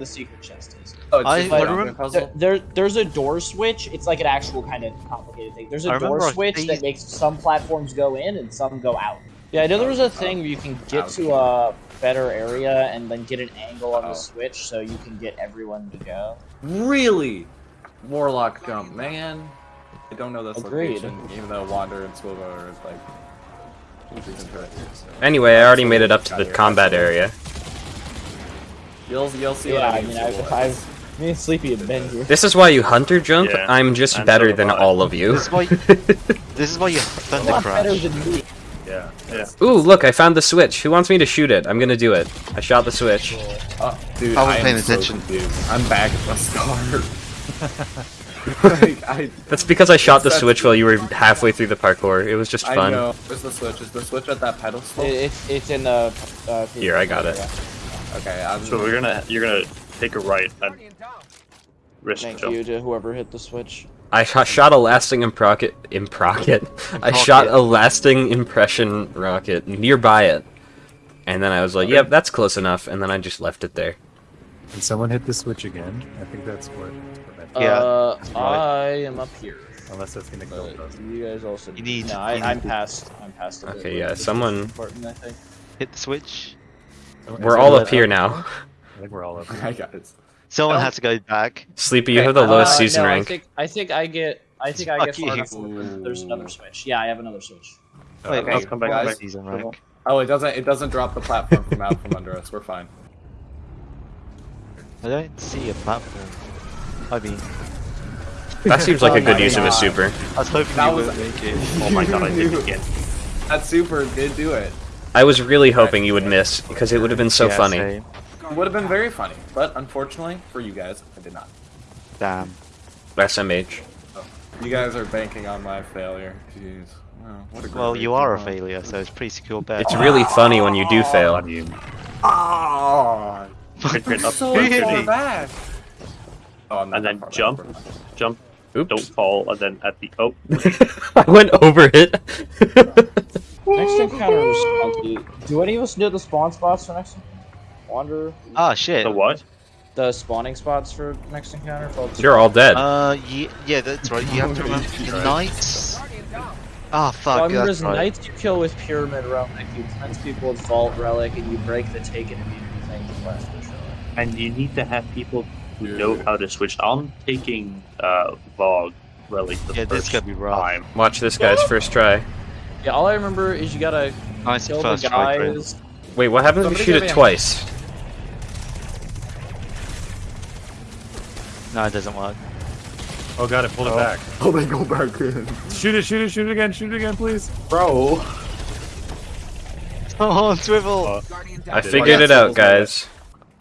the secret chest is. Oh, it's I- I like remember- puzzle. There, there's a door switch. It's like an actual kind of complicated thing. There's a door remember I switch that makes some platforms go in and some go out. Yeah, I know there was a oh. thing where you can get oh, to a better area and then get an angle on Oh. the switch so you can get everyone to go. Really? Warlock jump, man. I don't know this Agreed. location, even though Wander and Swivel are like. reason for it. Anyway, I already made it up to the combat area. You'll you'll see Yeah, I I mean. mean, I've, I've me and Sleepy have been here. This is why you hunter jump. Yeah, I'm just and better so than all of you. This is why. this is why you A thunder lot better crash. than me. Yeah, yeah. Ooh, look, I found the switch. Who wants me to shoot it? I'm gonna do it. I shot the switch. Oh, dude, I wasn't am paying so attention. confused. I'm back at the start. like, I, That's because I shot the switch while you were halfway through the parkour. It was just fun. I know. Where's the switch? Is the switch at that pedestal? It, it's it's in the. Uh, Here, I got it. Okay, I'm. So we're gonna you're gonna take a right and risk Thank jump. you to whoever hit the switch. I shot, shot a lasting improcket. Improcket. I shot a lasting impression rocket nearby it, and then I was like, "Yep, that's close enough." And then I just left it there. Can someone hit the switch again? I think that's what. what Yeah, uh. I am up here. Unless that's gonna kill us. you guys also. You need- No, I, I'm past. I'm past. a bit, Okay, yeah, someone- Important, I think. Hit the switch. We're all up here now. I think we're all up. here. I got it. Someone Oh. had to go back. Sleepy, you have the lowest Uh, season no, rank. I think I think I get. I think I get far enough. There's another switch. Yeah, I have another switch. Wait, Okay, I'll come back, guys. come back. Season rank. Oh, it doesn't. It doesn't drop the platform from out from under us. We're fine. I don't see a platform. I mean, That seems like a Oh good my use of a super. I was hoping That you was- would make it. Oh my god, I did it again. That super did do it. I was really hoping you would miss because it would have been so Yeah, funny. same. It would have been very funny, but unfortunately for you guys, I did not. Damn. SMH. You guys are banking on my failure. Jeez. Oh, what a Well, you are a failure, so it's pretty secure bet. It's really funny when you do fail. On you. Oh, Crit, crit, up, so crit, crit, far back. Oh, I'm And then far back. jump. Jump, Oops. don't fall, and then at the oh I went over it. Next encounter was funky. Do any of us know the spawn spots for next? Wander. Ah, shit. the what? The spawning spots for next encounter. Folks? You're all dead. Uh, ye- yeah, that's right. You have to remember the knights. Ah, So I fuck. remember That's right. knights you kill with pyramid relic, you cleanse people with vault relic, and you break the taken immunity thing with flash push relic. And you need to have people who know how to switch. I'm taking uh Vogue relic the Yeah, this could be rough. time. Watch this guy's first try. Yeah, all I remember is you gotta Nice kill first the try, guys. Wait, what happens if you shoot it twice? No, it doesn't work. Oh god, it pulled it back. Oh, they go back in. Shoot it, shoot it, shoot it again, shoot it again, please. Bro. Oh, swivel! Uh, I figured Oh, it out, guys.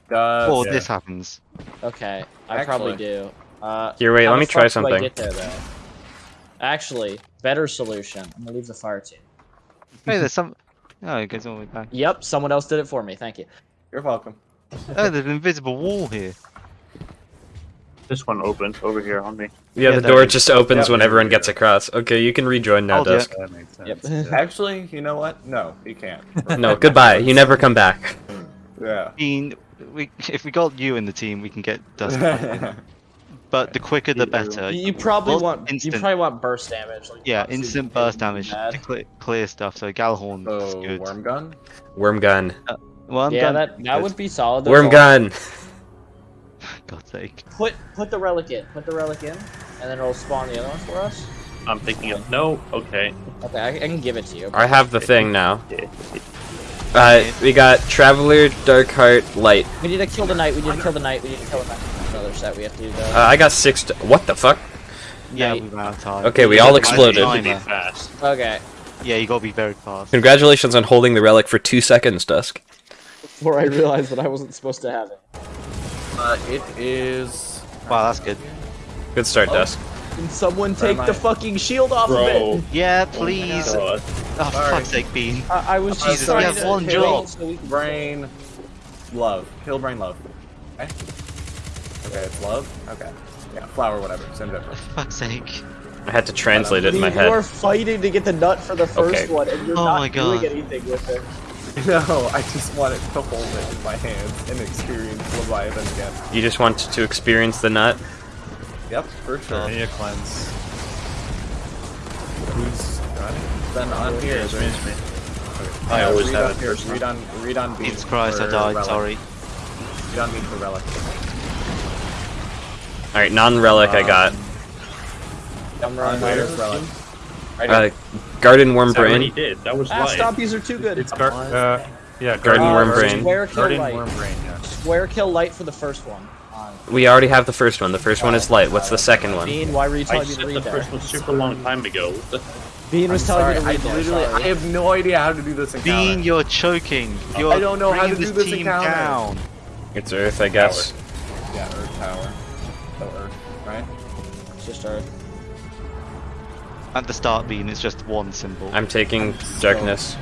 Does. oh, yeah. this happens. Okay, I probably do. Uh, Here, wait, let me try fuck do I something. Get there, though? Actually, better solution. I'm gonna leave the fire team. Hey, there's some. Oh, it goes all the way back. Yep, someone else did it for me. Thank you. You're welcome. Oh, there's an invisible wall here. This one opened over here on me. Yeah, Yeah, the door is- just opens yeah, when everyone we gets across. Okay, you can rejoin now, Oh, yeah. Dusk. That makes sense. Yep. Actually, you know what? No, he can't. No, goodbye. You never come back. Yeah. I mean, we, if we got you in the team, we can get Dust. but the quicker the better. You, you probably Well, want instant- you probably want burst damage. Like, Yeah, instant burst damage bad. to clear, clear stuff. So Gjallarhorn is good. worm gun. Worm gun. Worm yeah, gun, that that good. would be solid. That's Worm all. gun. God's sake. Put put the relic in. Put the relic in, and then it'll spawn the other one for us. I'm thinking of no. Okay. Okay, I, I can give it to you. I have the thing now. Uh, we got Traveler, Darkheart, Light. We need to kill the knight. We need to kill the knight. We need to kill the knight. Another set we have to do though. Uh, I got six. t- what the fuck? Yeah, Knight. we ran out of time. Okay, we all exploded. Need to be timer. fast. Okay. Yeah, you gotta be very fast. Congratulations on holding the relic for two seconds, Dusk. Before I realized that I wasn't supposed to have it. Uh, it is. Wow, that's good. Good start, Dusk. Can someone take the fucking shield off of Bro. it? Yeah, please. Oh, God. for fuck's sake, Bean. I, I was just Jesus, trying we have to one kill job. so we can- Brain. Love. Kill brain love. Okay. Okay, it's love. Okay. Yeah, flower, whatever. Same difference. For fuck's sake. I had to translate it in my head. You are fighting to get the nut for the first Okay. one, and you're Oh not my God. doing anything with it. No, I just wanted to hold it in my hands and experience Leviathan again. You just want to experience the nut? Yep, for sure. I need a cleanse. Who's got it? Then on here, It's me, it's me. Okay. I always read have up it here. first. Read on, read on B. Jesus Christ, I died. relic. Sorry. Read on B for relic. Alright, non-relic I got. I'm On running here, out. relic. Uh, Garden Worm Is that what he Brain. did? That was Ah, live. stop! These are too good. It's gar- uh, yeah, Garden Uh, Worm Brain. Square kill Garden light. Worm Brain, yeah. Square kill light for the first one. We already have the first one. The first one is light. What's the second one? Bean, why were you I telling me to said the read that? first one super long time ago. Bean was I'm telling sorry, me to I read that. literally, I have no idea how to do this encounter. Bean, you're choking. You're I don't know how to do this encounter. down. It's Earth, I guess. Yeah, Earth Tower. So Earth, right? It's just Earth. At the start, Bean, it's just one symbol. I'm taking darkness.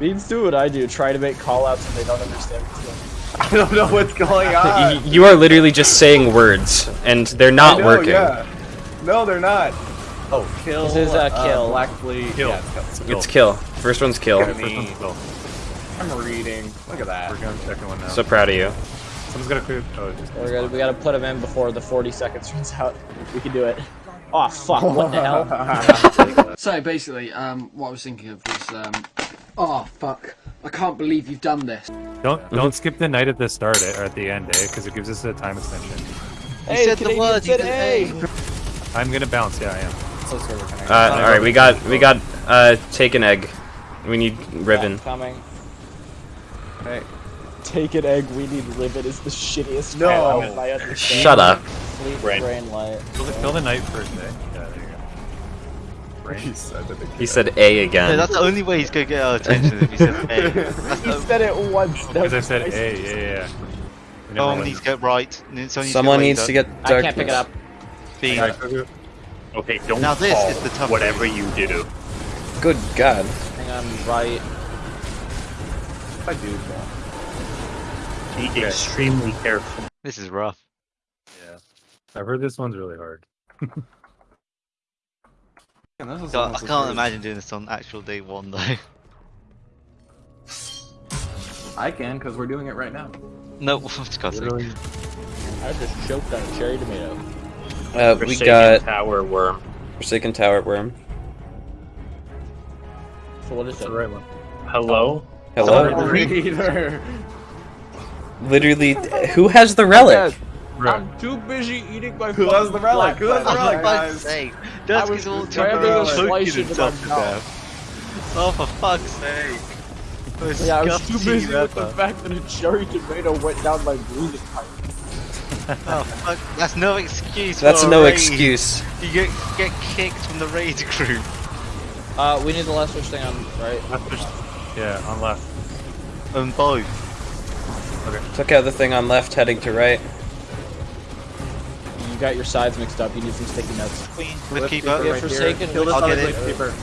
Beans do what I do. Try to make callouts and they don't understand what's going on. I don't know what's going on. You are literally just saying words, and they're not know, working. Yeah. No, they're not. Oh, kill. This is a uh, kill. Black Fleet. Kill. Yeah, it's kill. It's kill. First one's kill. Okay. First one's kill. I'm reading. Look at that. We're going to second one now. So proud of you. Someone's got to clear. Oh, just. We're gonna, we gotta put him in before the 40 seconds runs out. We can do it. Oh fuck! What the hell? So basically, um, what I was thinking of was, um, oh fuck, I can't believe you've done this. Don't don't skip the night at the start eh, or at the end, eh? Because it gives us a time extension. You said the Canadian word, you said said A. I'm gonna bounce. Yeah, I am. So sorry. Uh, alright, we got, we got, uh, take an egg. We need Riven. Coming. Hey. Take an egg. We need Rivet is the shittiest. No. callout I understand. Shut up. Fleet Brain. brain light. Kill the, kill the night first, eh? Yeah, there you go. He said that He said A again. No, that's the only way he's gonna get our attention if he said A. He said it once. Because I said. A, yeah, yeah, yeah. Someone needs to get right. and then someone needs to get needs to later. get I can't pick it up. Bean. Alright, Okay, don't Now this fall, is the tough whatever you do. Good God. Hang on, right. I do. Be extremely careful. This is rough. Yeah. I've heard this one's really hard. Man, this is God, I almost as can't imagine doing this on actual day one though. I can, because we're doing it right now. No, for God's sake. Literally, I just choked on a cherry tomato. Uh, we Forsaken got Tower Worm. Forsaken Tower Worm. So what is it's it? the right one. Hello? Hello? Reader. Literally, who has the relic? Right. too busy eating my Who has the relic? Who has the Oh, relic, for guys? fuck's sake. I Dusk was is all grabbing choking a and slice choking into my himself to death. Oh, for fuck's sake. Yeah, I was too Disgusting busy with the fact that a cherry tomato went down my breathing pipe. Oh, fuck. That's no excuse That's for a no raid. excuse. You get, get kicked from the raid group. Uh, we need the last switch thing on right. Left push- Yeah, on left. On both. Took out the thing on left, heading to right. You got your sides mixed up. You need some sticky notes. Queen. Lift With keeper keeper. Right Forsaken. Kill this I'll other get it. lift keeper.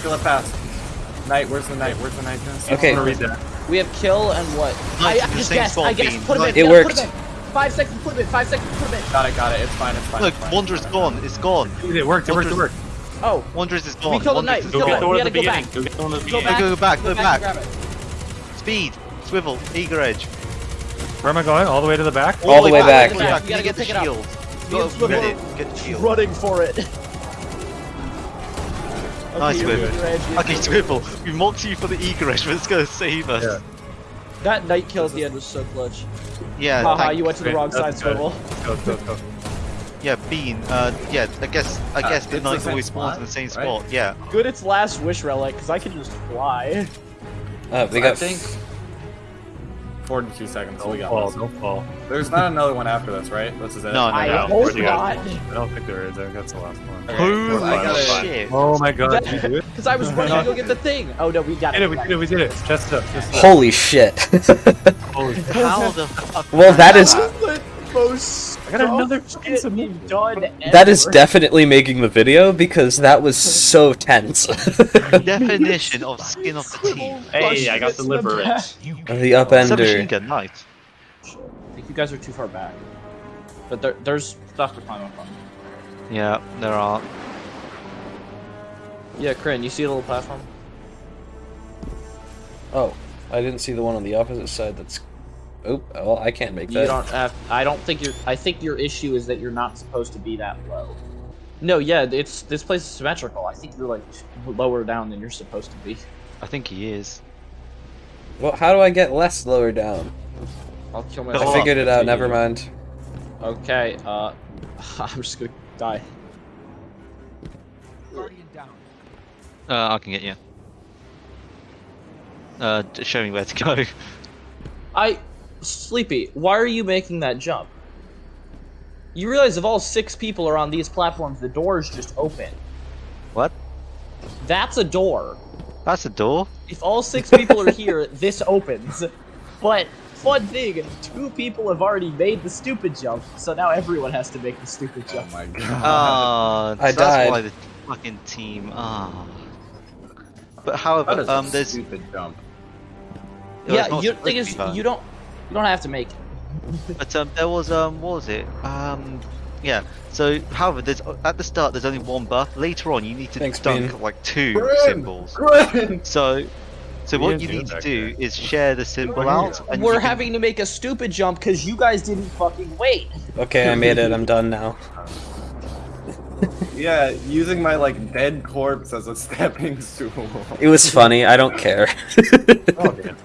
Kill it fast. Knight, where's the knight? Where's the knight? Okay. I'm read that. We have kill and what? Nice, I, I just same guessed. I guessed. Put him in. It yeah, worked. Put him in. Five seconds. Put him in. Five seconds. Put him in. Got it, got it. It's fine, it's fine. Look, it's fine. Wanderer's gone. It's gone. It worked, it worked, it worked. Oh, Wanderer's is gone. we killed the knight. We killed the gone. knight. We gotta go beginning. back. Go get the one at the Go beginning. back. Go back, go back. and grab it. Speed. Swivel. Eager edge. Where am I going? All the way to the back? All the way back. All the way back. You gotta get go the pick shield. You Go, get it. Get the shield. Running for it. Nice you're swivel. good, Reg, you're Okay, good. Swivel. We mocked you for the eager edge, but it's gonna save us. Yeah. That night kill at the end was so clutch. Yeah. Haha, you went to the wrong side, that's good. swivel. Go, go, go. Yeah, Bean. Uh, yeah. I guess. I Uh, guess the it's the knight always spawns spot, in the same right? spot. Yeah. Good, it's last wish relic because I can just fly. Uh, we I got. think 42 seconds. so we Don't got fall, this. don't fall. There's not another one after this, right? This is it. No, no, I no. hope where'd you go? not. I don't think there is. I think that's the last one. Okay, Holy I shit. Oh my god, did you do it? Because I was running to go get the thing. Oh no, we got it. did it, we did it, we did it. Chest up, chest up. Holy shit. Holy shit. How the fuck? well, that is. The most I got another dumb fucking shit submit. we've That is definitely making the video because that was so tense. Definition of skin off the teeth. Hey, I got the liver it. the Submachine upender. gun knight. I think you guys are too far back. But there, there's stuff to climb up on. Yeah, there are. Yeah, Kryn, you see the little platform? Oh, I didn't see the one on the opposite side. That's. Oh, well, I can't make You that. don't have. I don't think you're. I think your issue is that you're not supposed to be that low. No, yeah, it's this place is symmetrical. I think you're like lower down than you're supposed to be. I think he is. Well, how do I get less lower down? I'll kill myself. up. I figured it out. Never mind. Okay. Uh, I'm just gonna die. Guardian down. Uh, I can get you. Uh, show me where to go. I, sleepy. Why are you making that jump? You realize if all six people are on these platforms, the doors just open. What? That's a door. That's a door. If all six people are here, this opens. But fun thing, two people have already made the stupid jump, so now everyone has to make the stupid jump. Oh my god. Ah, I so died. That's why the fucking team. Ah. But however, That is um, a there's stupid jump. it yeah, not you, thing is, you don't, you don't have to make it. But um, there was um, what was it? Um, yeah. So, however, there's at the start there's only one buff. Later on, you need to Thanks, dunk Bean. like two Grin! symbols. Grin! So, so We what you need to do good. is share the symbol out. And We're can- having to make a stupid jump because you guys didn't fucking wait. Okay, I made it. I'm done now. Yeah, using my like dead corpse as a stepping stool. It was funny. I don't care. Oh, damn.